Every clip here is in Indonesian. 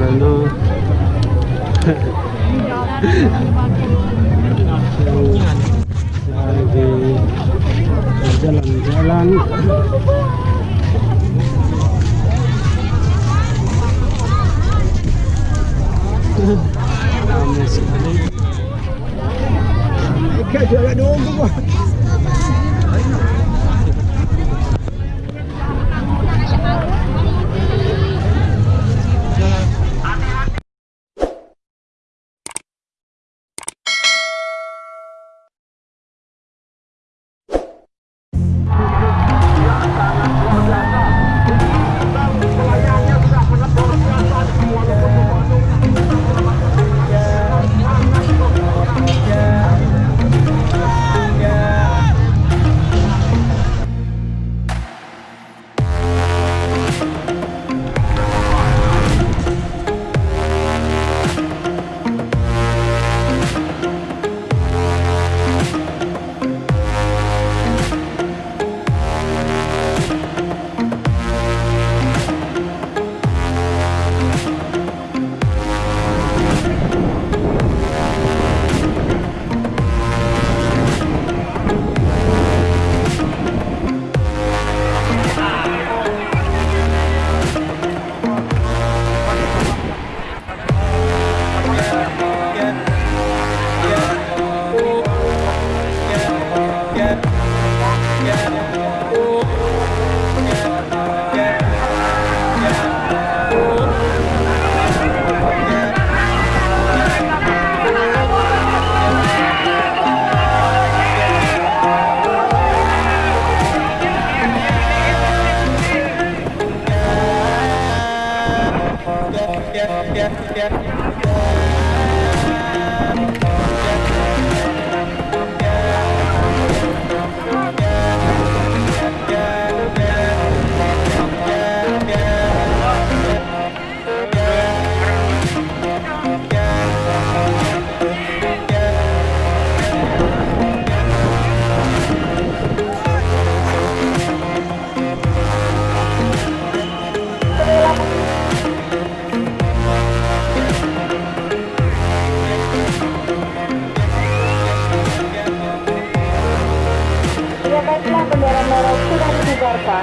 là nó thì jalan jalan ramai sekali Ikat jualan dong tu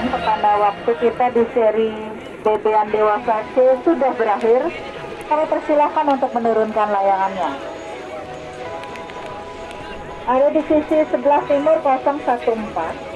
pertanda waktu kita di seri bebean dewasa C sudah berakhir. Kami persilahkan untuk menurunkan layangannya. Ada di sisi sebelah timur 014.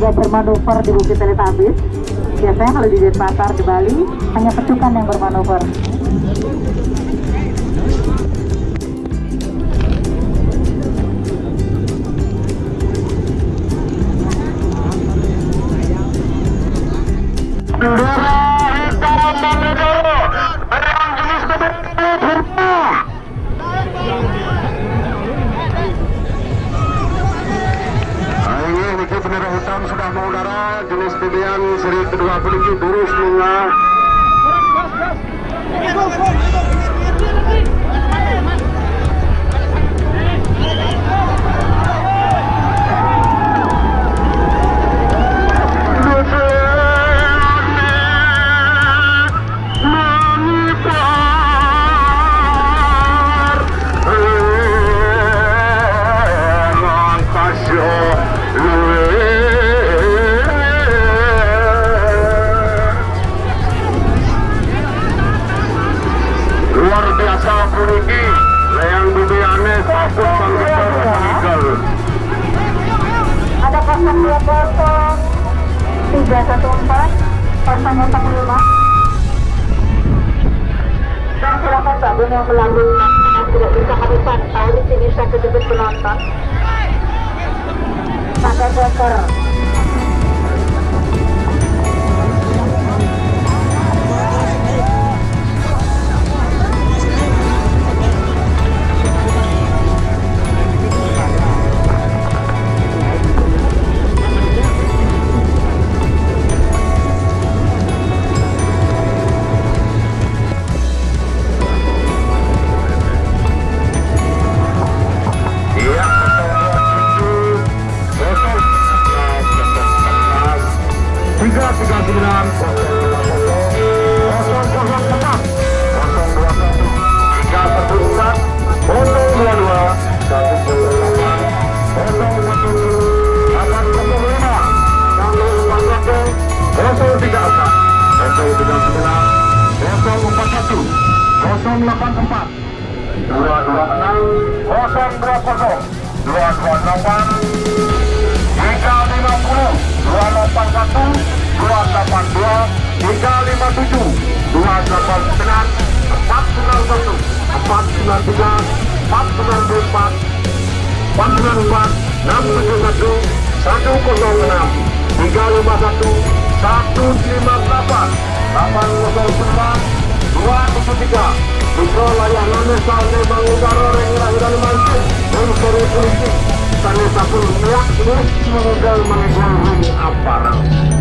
Juga bermanuver di Bukit Teletabis. Biasanya kalau di Denpasar di Bali hanya pecukan yang bermanuver. Russian Borussia. Bibiane sabut panggilan meninggal Ada 020 314 045 dan silakan sabun yang melalui tidak bisa kami pantau di sini satu debit penonton pakai dokter empat dua dua enam kosong dua kosong dua dua tiga lima puluh dua delapan satu dua delapan dua tiga lima tujuh dua delapan sembilan empat sembilan satu empat sembilan tiga empat sembilan empat empat sembilan empat enam tujuh satu satu kosong enam tiga lima satu satu lima delapan delapan kosong sembilan dua tujuh tiga Mikro salne mangudara reng lahiran mancing Mensori politik Sane sapul miak ini meninggal ring aparat